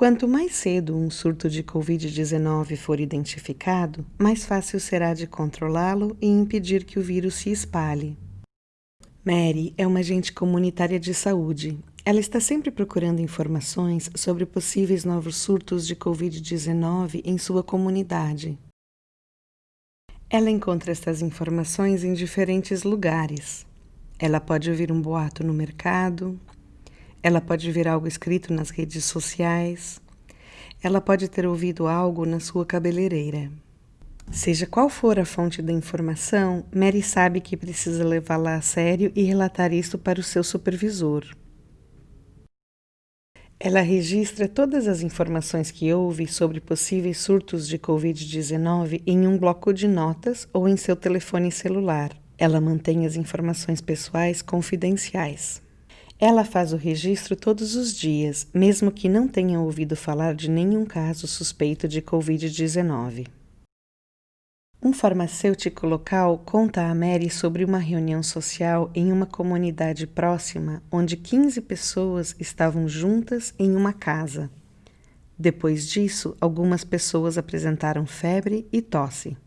Quanto mais cedo um surto de Covid-19 for identificado, mais fácil será de controlá-lo e impedir que o vírus se espalhe. Mary é uma agente comunitária de saúde. Ela está sempre procurando informações sobre possíveis novos surtos de Covid-19 em sua comunidade. Ela encontra estas informações em diferentes lugares. Ela pode ouvir um boato no mercado, ela pode ver algo escrito nas redes sociais. Ela pode ter ouvido algo na sua cabeleireira. Seja qual for a fonte da informação, Mary sabe que precisa levá-la a sério e relatar isto para o seu supervisor. Ela registra todas as informações que ouve sobre possíveis surtos de Covid-19 em um bloco de notas ou em seu telefone celular. Ela mantém as informações pessoais confidenciais. Ela faz o registro todos os dias, mesmo que não tenha ouvido falar de nenhum caso suspeito de Covid-19. Um farmacêutico local conta a Mary sobre uma reunião social em uma comunidade próxima onde 15 pessoas estavam juntas em uma casa. Depois disso, algumas pessoas apresentaram febre e tosse.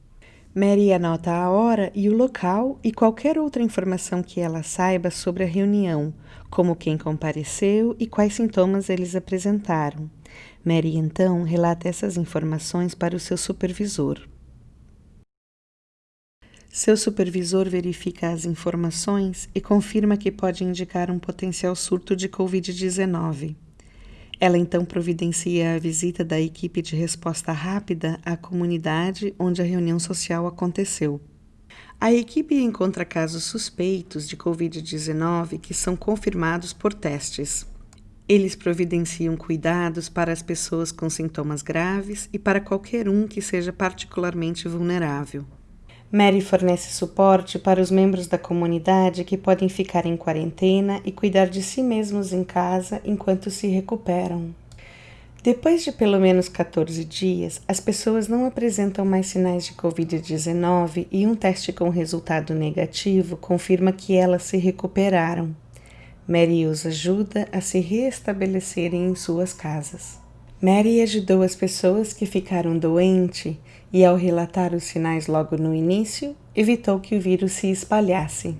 Mary anota a hora e o local e qualquer outra informação que ela saiba sobre a reunião, como quem compareceu e quais sintomas eles apresentaram. Mary então relata essas informações para o seu supervisor. Seu supervisor verifica as informações e confirma que pode indicar um potencial surto de Covid-19. Ela então providencia a visita da equipe de resposta rápida à comunidade onde a reunião social aconteceu. A equipe encontra casos suspeitos de Covid-19 que são confirmados por testes. Eles providenciam cuidados para as pessoas com sintomas graves e para qualquer um que seja particularmente vulnerável. Mary fornece suporte para os membros da comunidade que podem ficar em quarentena e cuidar de si mesmos em casa enquanto se recuperam. Depois de pelo menos 14 dias, as pessoas não apresentam mais sinais de Covid-19 e um teste com resultado negativo confirma que elas se recuperaram. Mary os ajuda a se reestabelecerem em suas casas. Mary ajudou as pessoas que ficaram doentes e, ao relatar os sinais logo no início, evitou que o vírus se espalhasse.